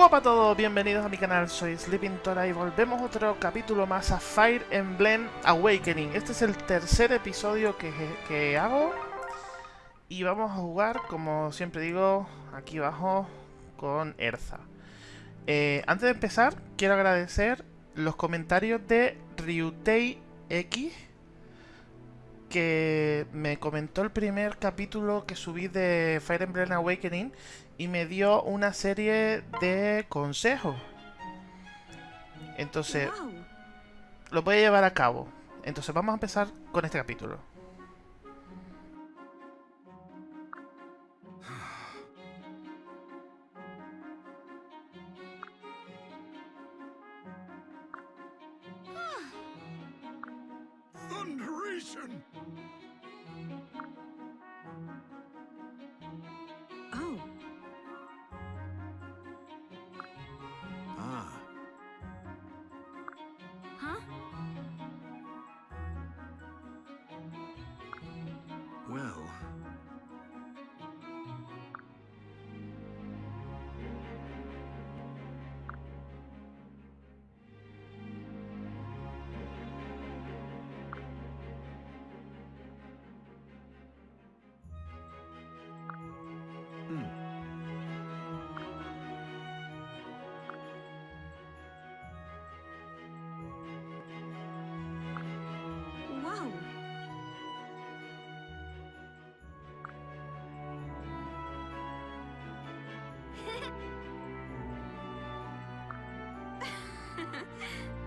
Guapa a todos, bienvenidos a mi canal, soy Sleeping Tora y volvemos otro capítulo más a Fire Emblem Awakening. Este es el tercer episodio que, hago y vamos a jugar, como siempre digo, aquí abajo con Erza. Eh, antes de empezar, quiero agradecer los comentarios de Ryutei X que me comentó el primer capítulo que subí de Fire Emblem Awakening y me dio una serie de consejos. Entonces, lo voy a llevar a cabo. Entonces vamos a empezar con este capítulo. Ha ha ha!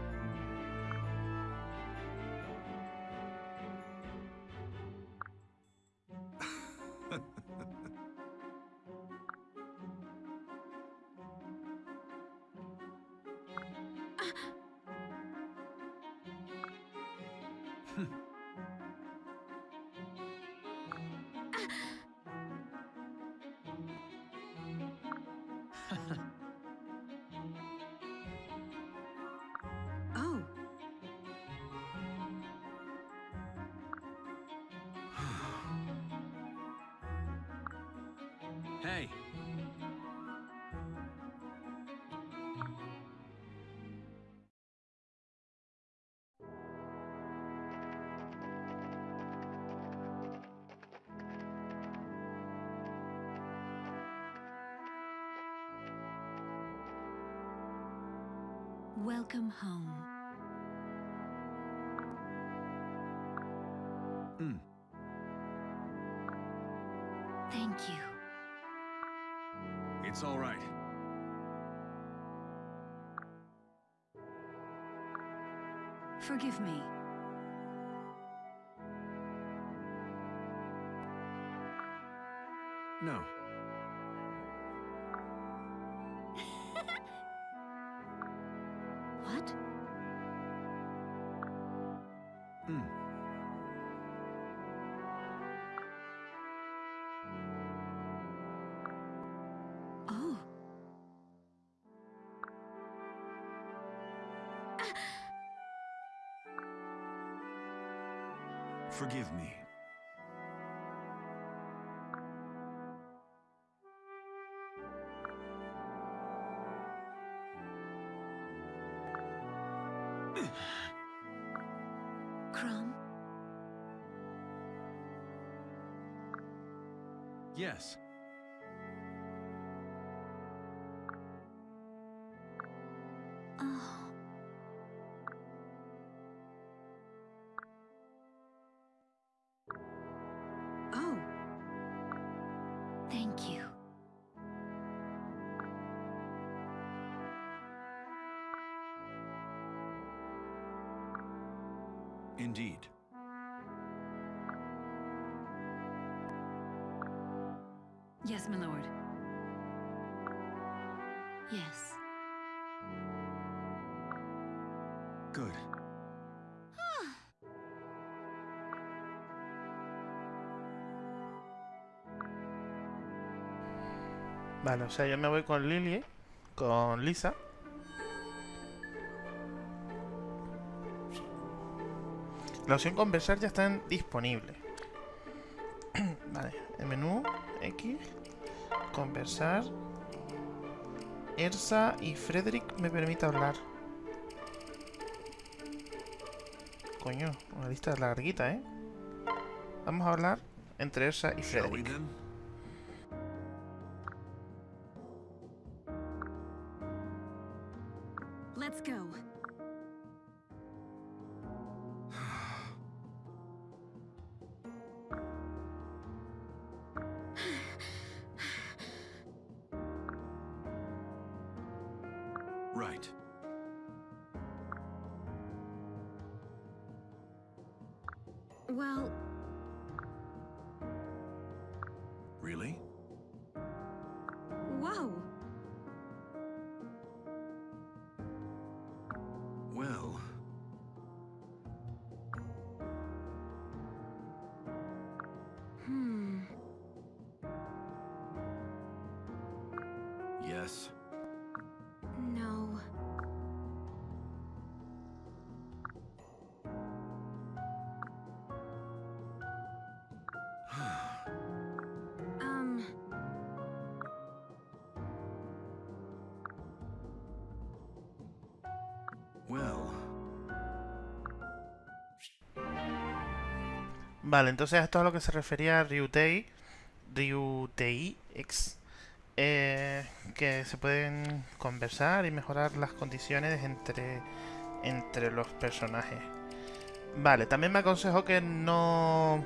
Hey! welcome home. All right. Forgive me. No. Forgive me. Thank you. Indeed. Yes, my lord. Yes. Vale, o sea, yo me voy con Lily, con Lisa. La opción conversar ya está disponible. vale, el menú X, conversar. Ersa y Frederick me permite hablar. Coño, una lista larguita, ¿eh? Vamos a hablar entre Ersa y Frederick. Go. Vale, entonces esto es a lo que se refería Ryutei, Ryutei X, eh, que se pueden conversar y mejorar las condiciones entre, entre los personajes. Vale, también me aconsejó que no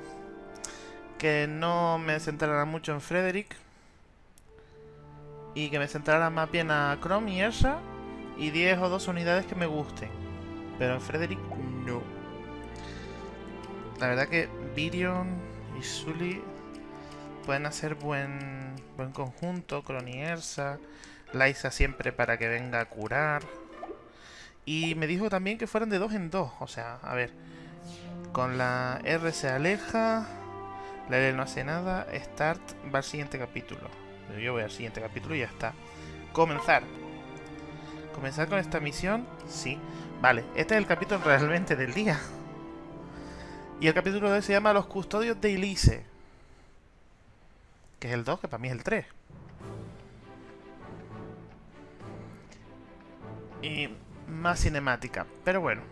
que no me centrara mucho en Frederick y que me centrara más bien a Chrome y Ersa y 10 o 2 unidades que me gusten. Pero en Frederick no. La verdad que Virion y Sully pueden hacer buen, buen conjunto. Crony Ersa, Liza siempre para que venga a curar. Y me dijo también que fueran de dos en dos. O sea, a ver. Con la R se aleja. La L no hace nada. Start va al siguiente capítulo. Yo voy al siguiente capítulo y ya está. Comenzar. ¿Comenzar con esta misión? Sí. Vale, este es el capítulo realmente del día. Y el capítulo de hoy se llama Los Custodios de Elise. Que es el 2, que para mí es el 3. Y más cinemática. Pero bueno.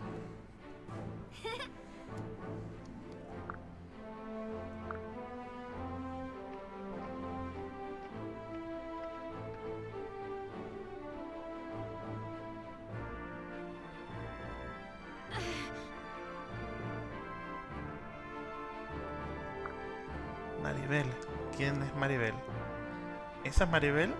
¿Esa es Maribel?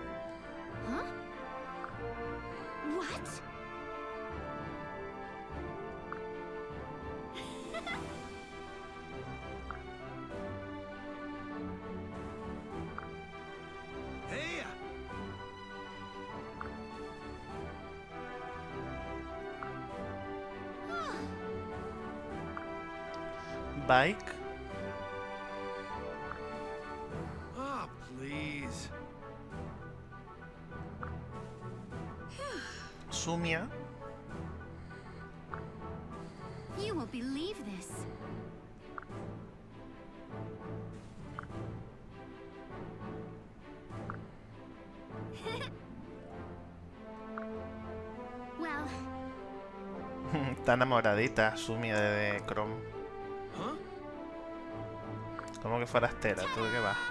Está enamoradita Sumia de, de Chrome. Huh? Como que forastera. ¿Tú de qué vas?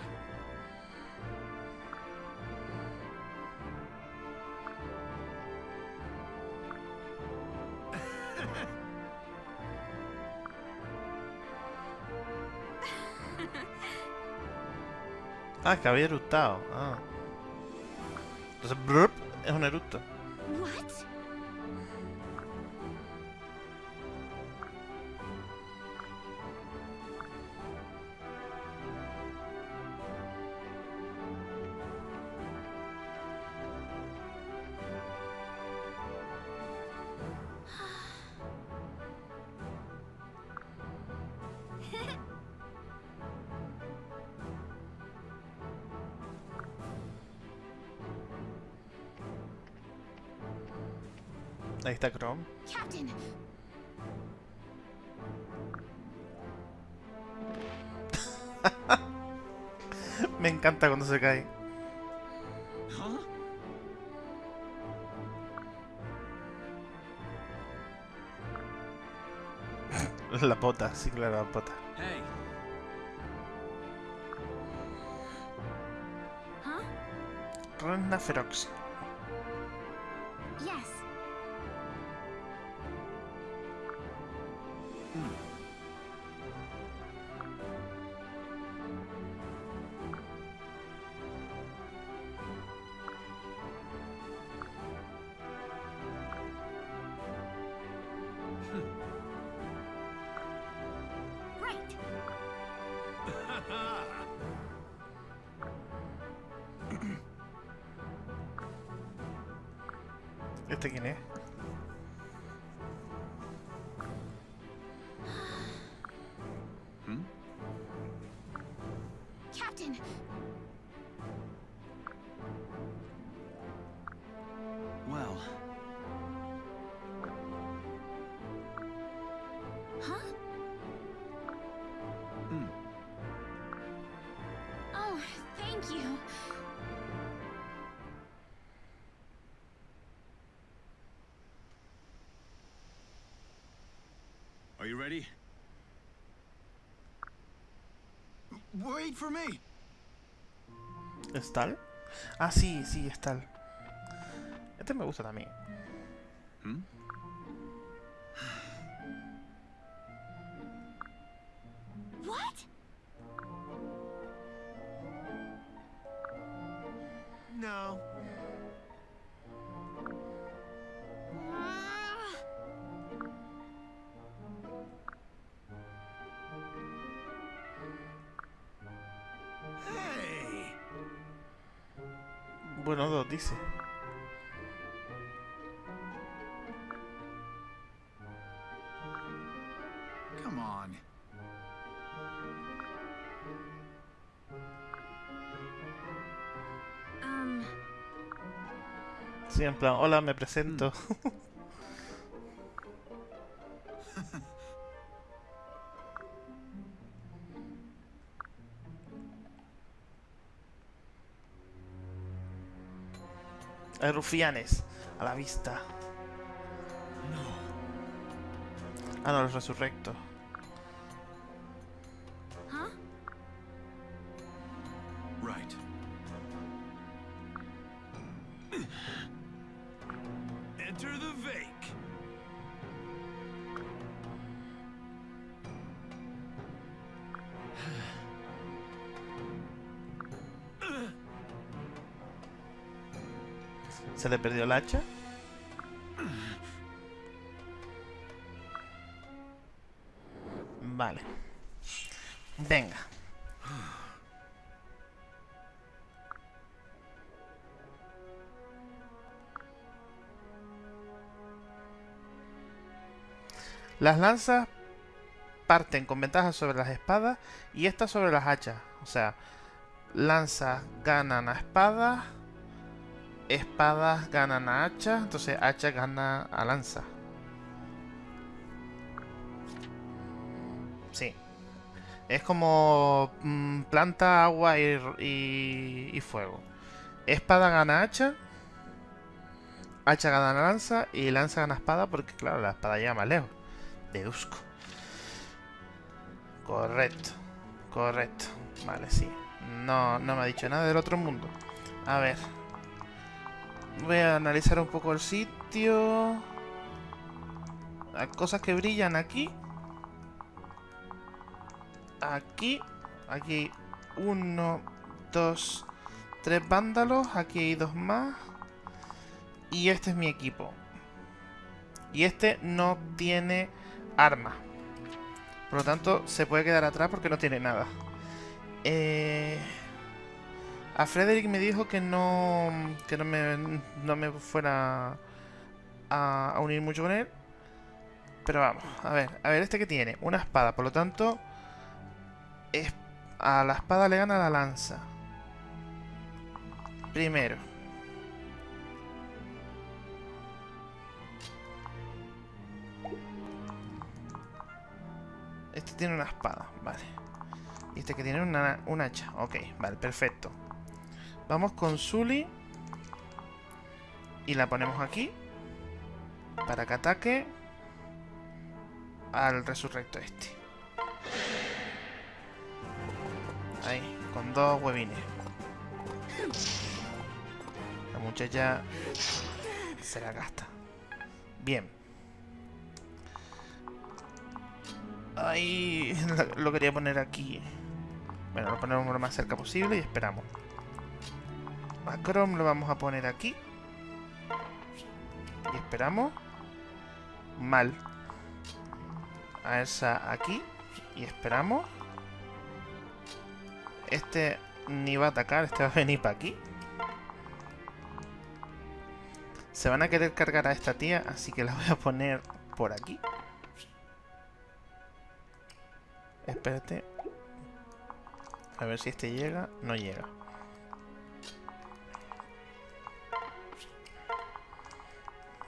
Ah, que había eructado. Ah. Entonces, es un eructo. Me encanta cuando se cae. La pota, sí, claro, la pota. Hey. Ferox. Right. ¿Es tal? Ah, sí, sí, es tal. Este me gusta también. On. Um, Sí, en plan, hola, me presento. Hay rufianes a la vista. Ah, no, los resurrectos. ¿Se perdió el hacha? Vale. Venga. Las lanzas parten con ventaja sobre las espadas y estas sobre las hachas. O sea, lanzas ganan a espadas, espadas ganan a hacha, entonces hacha gana a lanza. Sí. Es como mm, planta, agua y, y fuego. Espada gana hacha. Hacha gana lanza y lanza gana espada porque, claro, la espada llega más lejos. Deduzco. Correcto. Correcto. Vale, sí. No, no me ha dicho nada del otro mundo. A ver. Voy a analizar un poco el sitio. Hay cosas que brillan aquí. Aquí. Aquí hay uno, dos, tres vándalos. Aquí hay dos más. Y este es mi equipo. Y este no tiene arma. Por lo tanto, se puede quedar atrás porque no tiene nada. Eh... A Frederick me dijo que no que no me, no me fuera a, unir mucho con él. Pero vamos, a ver, a ver, este que tiene una espada, por lo tanto, es, a la espada le gana la lanza. Primero. Este tiene una espada, vale. Y este que tiene una, un hacha, ok, vale, perfecto. Vamos con Zully. Y la ponemos aquí. Para que ataque. al resurrecto este. Ahí, con dos huevines. La muchacha se la gasta. Bien. Ahí lo quería poner aquí. Bueno, lo ponemos lo más cerca posible y esperamos. A Chrome lo vamos a poner aquí. Y esperamos. Mal. A esa aquí. Y esperamos. Este ni va a atacar, este va a venir para aquí. Se van a querer cargar a esta tía, así que la voy a poner por aquí. Espérate. A ver si este llega. No llega.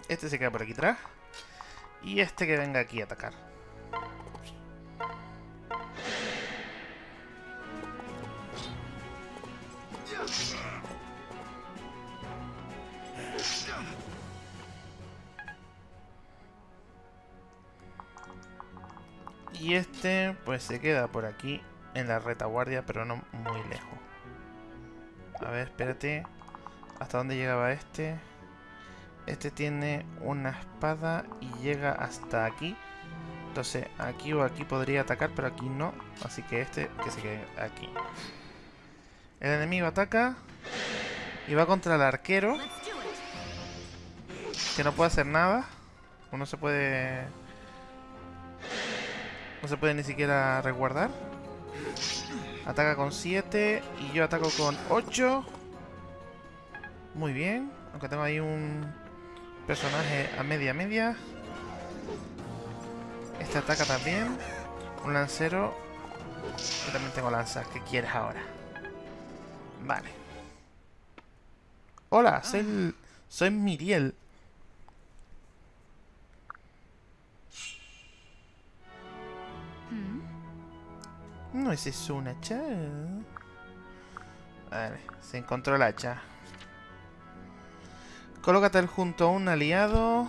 Este se queda por aquí atrás. Y este que venga aquí a atacar. Y este pues se queda por aquí en la retaguardia, pero no muy lejos. A ver, espérate. ¿Hasta dónde llegaba este? Este tiene una espada y llega hasta aquí. Entonces aquí o aquí podría atacar, pero aquí no. Así que este que se quede aquí. El enemigo ataca y va contra el arquero, que no puede hacer nada. Uno se puede... No se puede ni siquiera resguardar. Ataca con 7 y yo ataco con 8. Muy bien. Aunque tengo ahí un personaje a media media. Este ataca también. Un lancero. Yo también tengo lanzas. ¿Qué quieres ahora? Vale. Hola, soy, el- soy Miriel. Hmm? ¿No es eso un hacha? Vale, se encontró el hacha. Colócate junto a un aliado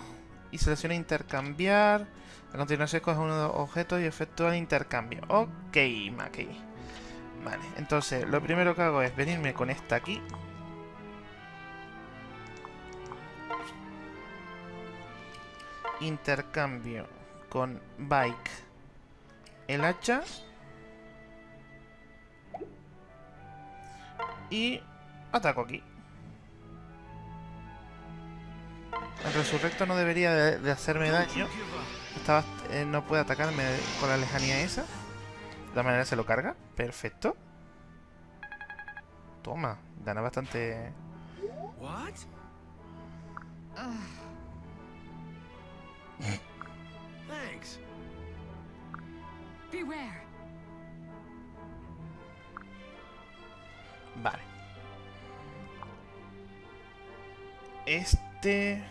y selecciona intercambiar. A continuación escoge uno de los objetos y efectúa el intercambio. Ok, Maki. Vale, entonces lo primero que hago es venirme con esta aquí. Intercambio con Bike el hacha. Y ataco aquí. Resurrecto no debería de, de hacerme daño. Estaba, eh, no puede atacarme con la lejanía esa. De todas maneras se lo carga. Perfecto. Toma, gana bastante... What? Thanks. Beware. Vale. Este...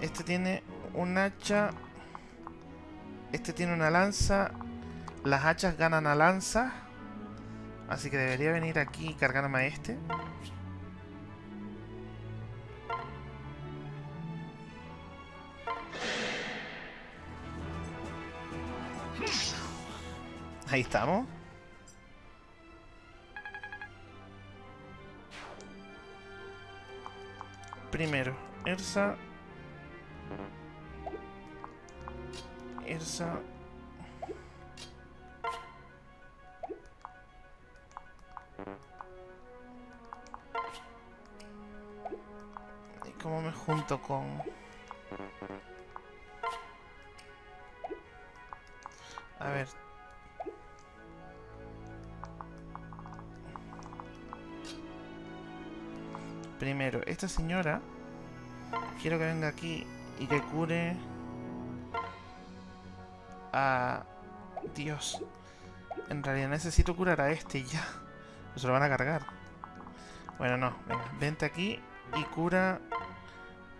Este tiene un hacha. Este tiene una lanza. Las hachas ganan a lanza. Así que debería venir aquí y cargarme a este. Ahí estamos. Primero, Ersa. Ersa. ¿Y cómo me junto con...? A ver. Primero, esta señora quiero que venga aquí y que cure a Dios. En realidad necesito curar a este ya. Se lo van a cargar. Bueno, no. Venga, vente aquí y cura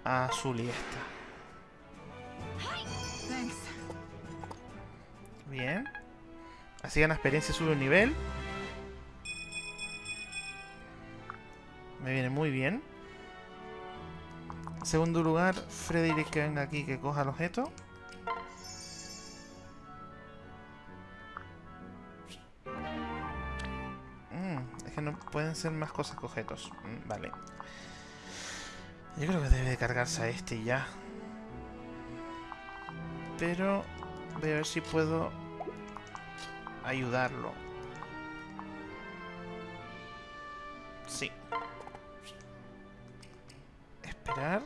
a Zully esta. Thanks. Bien. Así gana experiencia y sube un nivel. Me viene muy bien. Segundo lugar, Frederick que venga aquí, que coja el objeto. Mm, es que no pueden ser más cosas que objetos. Mm, vale. Yo creo que debe de cargarse a este y ya. Pero voy a ver si puedo ayudarlo. Esperar.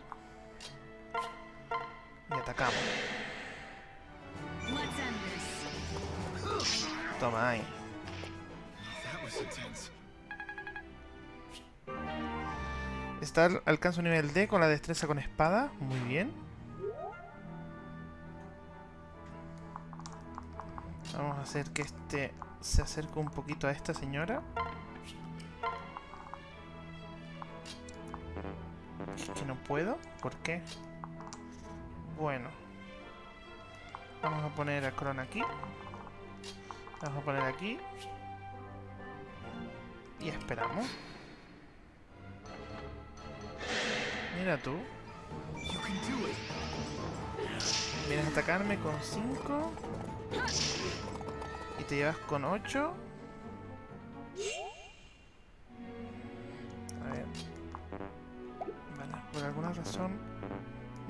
Y atacamos. Toma ahí. Star alcanza un nivel D con la destreza con espada. Muy bien. Vamos a hacer que este se acerque un poquito a esta señora. No puedo. ¿Por qué? Bueno. Vamos a poner a Cron aquí. Vamos a poner aquí. Y esperamos. Mira tú. Vienes a atacarme con 5. Y te llevas con 8. Razón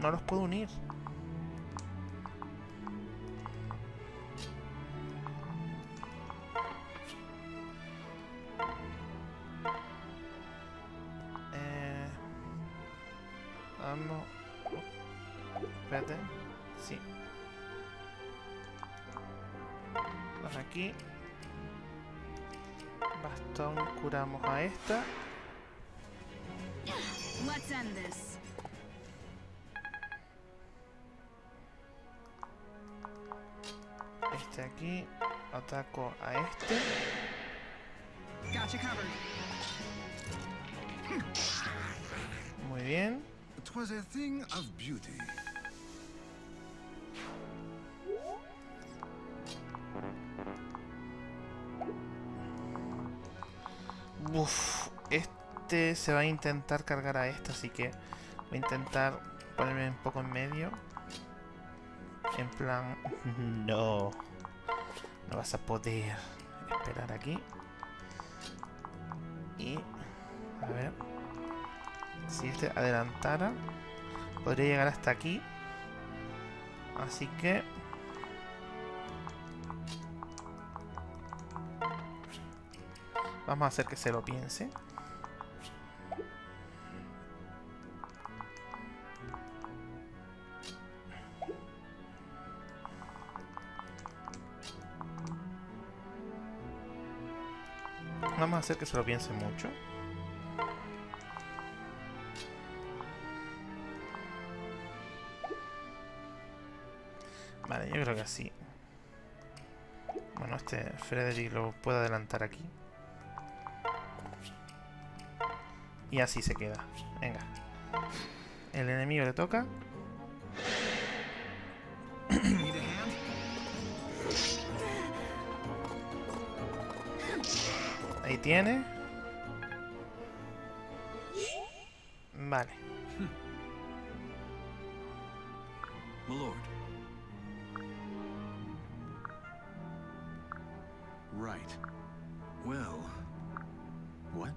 no los puedo unir. Ataco a este. Muy bien. Uf, este se va a intentar cargar a esta, así que voy a intentar ponerme un poco en medio. En plan, no, no vas a poder esperar aquí. Y, a ver, si este adelantara, podría llegar hasta aquí. Así que... Vamos a hacer que se lo piense. Hacer que se lo piense mucho. Vale, yo creo que así. Bueno, este Frederick lo puedo adelantar aquí. Y así se queda. Venga. El enemigo le toca. Tiene. Vale. My lord. Right. Well. What?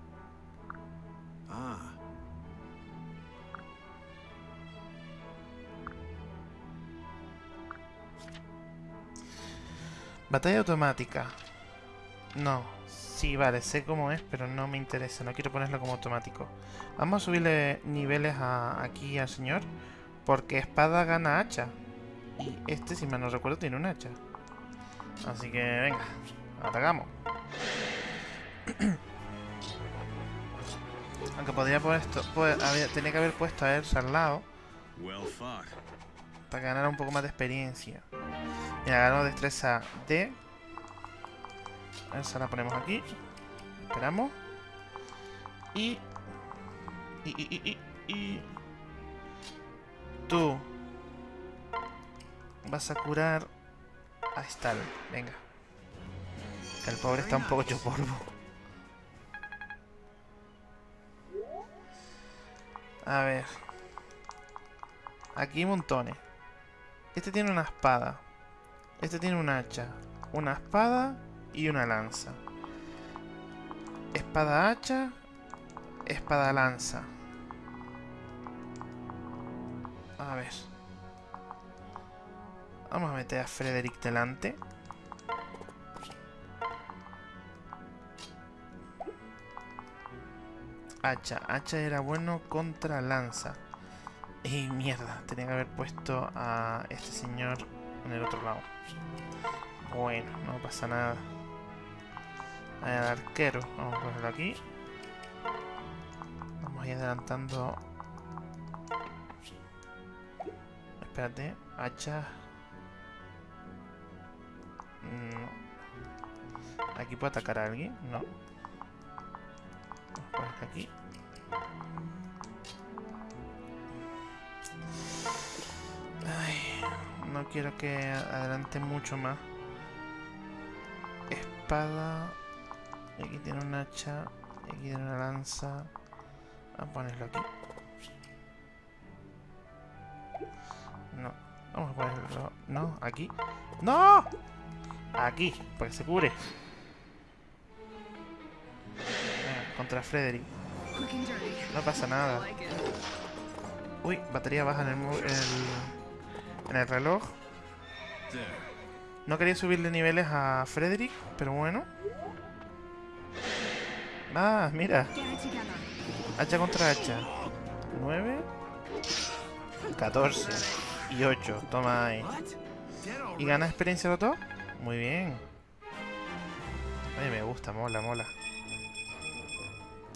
Ah. Batalla automática. No. Sí, vale, sé cómo es, pero no me interesa. No quiero ponerlo como automático. Vamos a subirle niveles a, aquí al señor. Porque espada gana hacha. Y este, si mal no recuerdo, tiene un hacha. Así que, venga. Atacamos. Aunque podría poner esto... Pues, había- tenía que haber puesto a él al lado. Para que ganara un poco más de experiencia. Mira, ganó destreza D. Esa la ponemos aquí. Esperamos. Y... Y, y, y, y. Tú... Vas a curar a Stal. Venga. Que el pobre está un poco hecho polvo. A ver. Aquí montones. Este tiene una espada. Este tiene un hacha. Una espada y una lanza. Espada hacha. Espada lanza. A ver. Vamos a meter a Frederick delante. Hacha. Hacha era bueno contra lanza. Y mierda, tenía que haber puesto a este señor en el otro lado. Bueno, no pasa nada. Al arquero, vamos a ponerlo aquí. Vamos a ir adelantando. Espérate, hacha. No. ¿Aquí puedo atacar a alguien? No. Vamos a poner aquí. Ay, no quiero que adelante mucho más. Espada. Aquí tiene un hacha. Aquí tiene una lanza. Vamos a ponerlo aquí. No. Vamos a ponerlo. No, aquí. ¡No! Aquí, para que se cure. Venga, contra Frederick. No pasa nada. Uy, batería baja en el, el, en el reloj. No quería subirle niveles a Frederick, pero bueno. Ah, mira. Hacha contra hacha. 9. 14. Y 8. Toma ahí. ¿Y gana experiencia los dos? Muy bien. Ay, me gusta, mola, mola.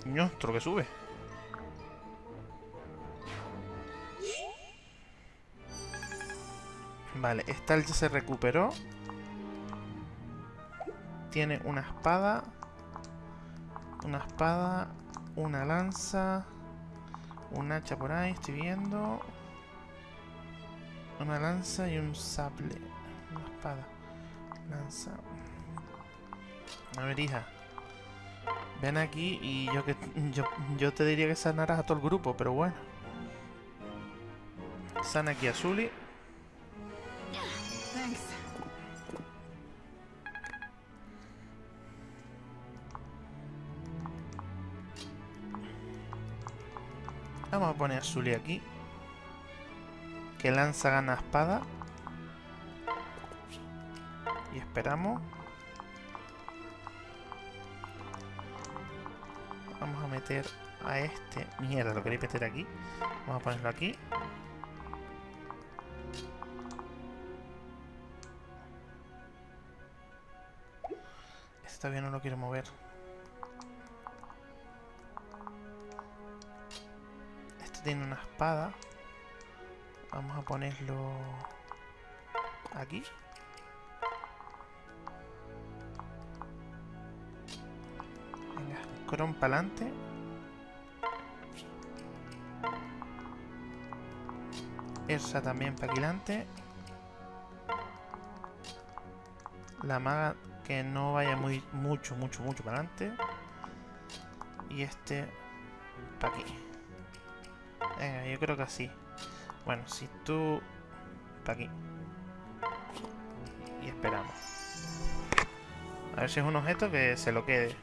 Ño, otro que sube. Vale, esta ya se recuperó. Tiene una espada. Una espada. Una lanza. Un hacha por ahí, estoy viendo. Una lanza y un sable. Una espada. Lanza. A ver, hija. Ven aquí y yo que yo, te diría que sanaras a todo el grupo, pero bueno. Sana aquí a Zully. Vamos a Zully aquí. Que lanza gana espada. Y esperamos. Vamos a meter a este. Mierda, lo quería meter aquí. Vamos a ponerlo aquí. Este todavía no lo quiero mover. Tiene una espada. Vamos a ponerlo aquí. Venga, Cron para adelante. Esa también para adelante. La maga que no vaya muy mucho, mucho, mucho para adelante. Y este para aquí. Venga, yo creo que así. Bueno, si tú... para aquí. Y esperamos. A ver si es un objeto que se lo quede.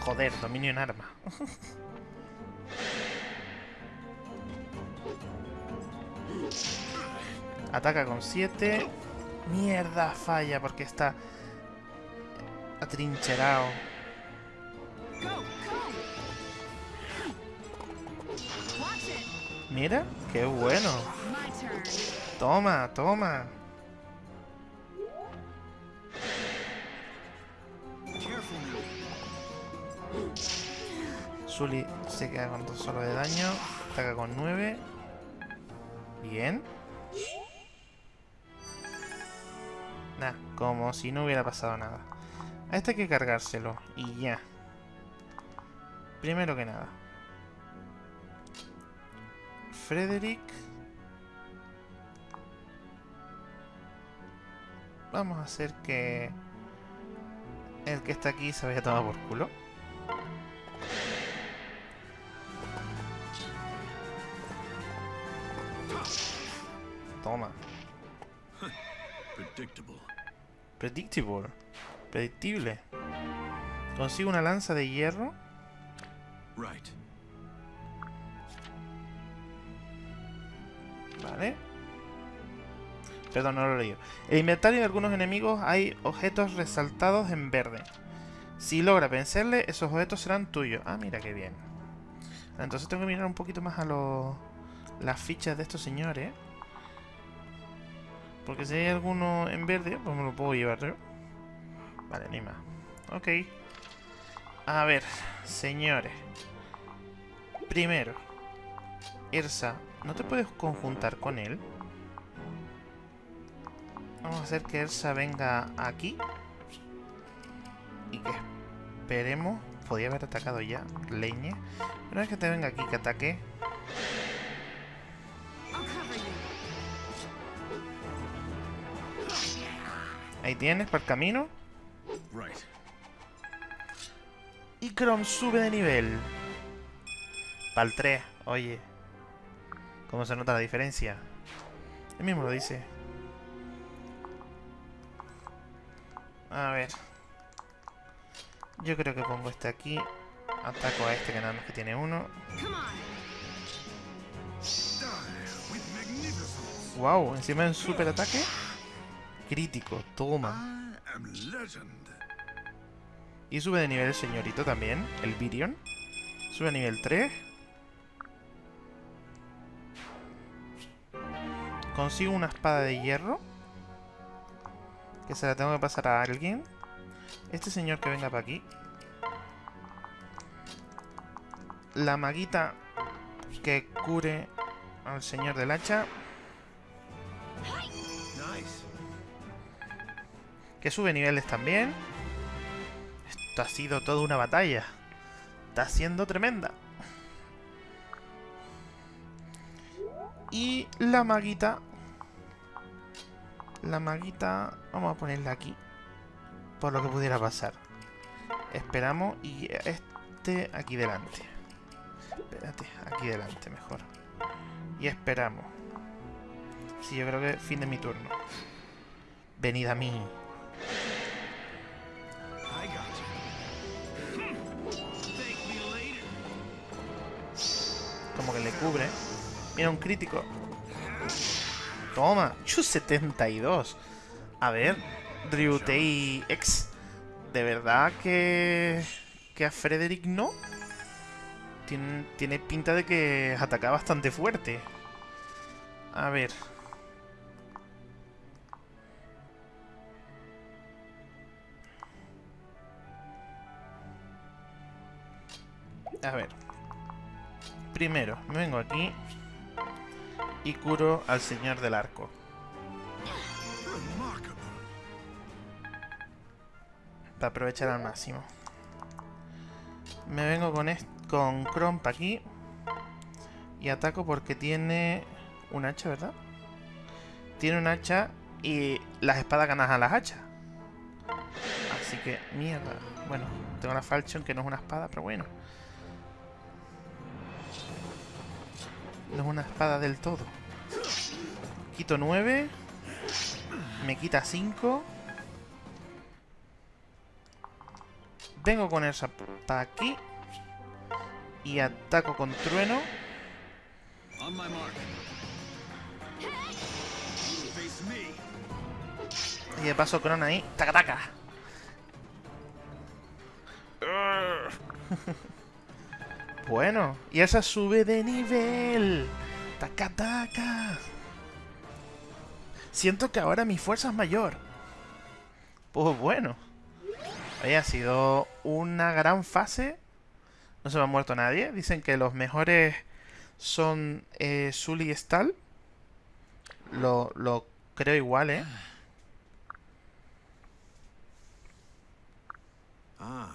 Joder, dominio en arma. Ataca con 7. Mierda, falla porque está atrincherado. Mira, qué bueno. Toma, toma. Zully se queda con dos solo de daño. Ataca con 9. Bien. Nah, como si no hubiera pasado nada. A este hay que cargárselo. Y ya. Primero que nada. Frederick. Vamos a hacer que... El que está aquí se vaya a tomar por culo. Toma. Predictable. Predictable. Predictible. Consigo una lanza de hierro. Right. Vale. Perdón, no lo he leído. En el inventario de algunos enemigos hay objetos resaltados en verde. Si logra vencerle, esos objetos serán tuyos. Ah, mira qué bien. Entonces tengo que mirar un poquito más a los las fichas de estos señores. Porque si hay alguno en verde, pues me lo puedo llevar yo. Vale, ni más. Ok. A ver, señores. Primero. Irsa, ¿no te puedes conjuntar con él? Vamos a hacer que Elsa venga aquí. Y que esperemos. Podía haber atacado ya. Leñe. Una vez que te venga aquí, que ataque. Ahí tienes, para el camino. Y Chrome sube de nivel. Para el 3. Oye. ¿Cómo se nota la diferencia? Él mismo lo dice. A ver. Yo creo que pongo este aquí. Ataco a este que nada más que tiene uno. Wow, encima en super ataque. Crítico, toma. Y sube de nivel el señorito también, el Virion. Sube a nivel 3. Consigo una espada de hierro. Que se la tengo que pasar a alguien. Este señor que venga para aquí. La maguita que cure al señor del hacha. Que sube niveles también. Esto ha sido toda una batalla. Está siendo tremenda. Y la maguita. La maguita... Vamos a ponerla aquí. Por lo que pudiera pasar. Esperamos y este aquí delante. Espérate, aquí delante mejor. Y esperamos. Sí, yo creo que fin de mi turno. Venid a mí. Como que le cubre. Mira, un crítico. Toma. Chu 72. A ver. Ryutei X. ¿De verdad que... Que a Frederick no? Tiene, tiene pinta de que ataca bastante fuerte. A ver. A ver. Primero, me vengo aquí y curo al señor del arco. Para aprovechar al máximo. Me vengo con, con Chrome pa' aquí. Y ataco porque tiene un hacha, ¿verdad? Tiene un hacha y las espadas ganas a las hachas. Así que, mierda. Bueno, tengo la Falchion que no es una espada, pero bueno. No es una espada del todo. Quito 9. Me quita 5. Vengo con esa para aquí. Y ataco con trueno. Y de paso Cron ahí. ¡Taca, taca! bueno, y esa sube de nivel. ¡Taca, taca! Siento que ahora mi fuerza es mayor. Pues bueno. Oye, ha sido una gran fase. No se me ha muerto nadie. Dicen que los mejores son eh, Sully y Stahl. Lo, lo creo igual, ¿eh? Ah.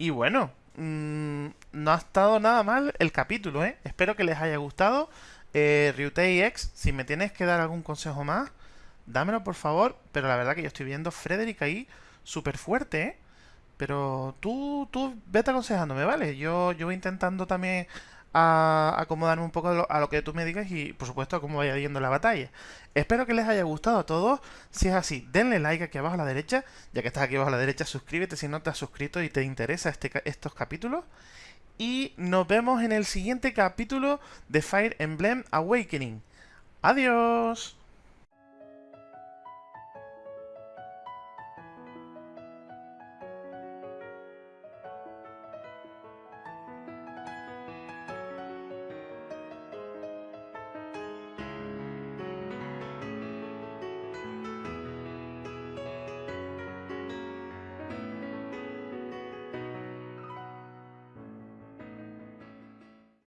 Y bueno, mm, no ha estado nada mal el capítulo, ¿eh? Espero que les haya gustado. Eh, Ryutei X, si me tienes que dar algún consejo más, dámelo por favor. Pero la verdad que yo estoy viendo Frederick ahí súper fuerte, ¿eh? Pero tú, tú vete aconsejándome, ¿vale? Yo, yo voy intentando también a acomodarme un poco a lo, que tú me digas y, por supuesto, a cómo vaya yendo la batalla. Espero que les haya gustado a todos. Si es así, denle like aquí abajo a la derecha. Ya que estás aquí abajo a la derecha, suscríbete si no te has suscrito y te interesa este, estos capítulos. Y nos vemos en el siguiente capítulo de Fire Emblem Awakening. Adiós.